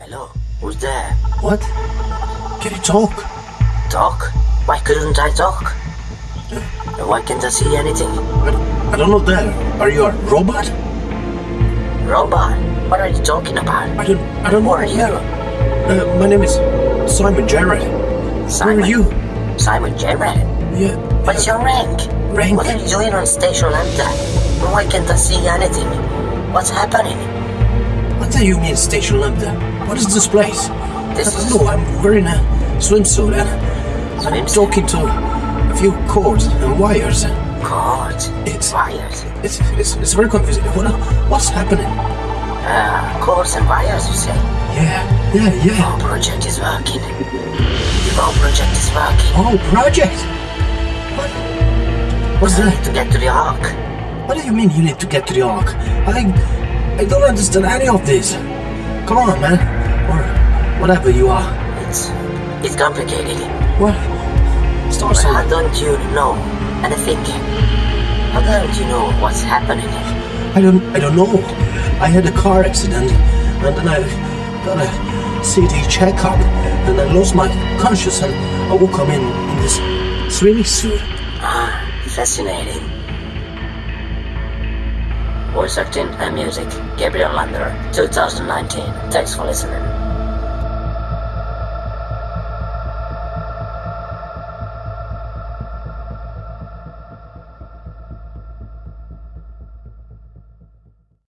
Hello, who's there? What? Can you talk? Talk? Why couldn't I talk? Why can't I see anything? I, I don't know that. Are you a robot? Robot? What are you talking about? I don't. I don't know. Who are you? Uh, my name is Simon Jarrett. Simon. Who are you? Simon Jarrett. Yeah. What's your rank? Rank? What are you doing on Station Lambda? Why can't I see anything? What's happening? What do you mean, Station Lambda? What is this place? This I is- don't know. I'm wearing a swimsuit and I'm talking to a few cords and wires. Cords. It's- Wires. It's it's, it's very confusing. What, what's happening? Ah, cords and wires, you say? Yeah, yeah, yeah. Our project is working. The whole project is working. Oh, project. What? What's I that? need to get to the Ark. What do you mean you need to get to the Ark? I I don't understand any of this. Come on, man. Or whatever you are. It's it's complicated. What? Start How don't you know anything? How don't you know what's happening? I don't I don't know. I had a car accident and then I got a CT checkup and I lost my conscious and I woke up in, in this swimming suit. Ah, fascinating. Voice acting and music, Gabriel Lander, 2019. Thanks for listening.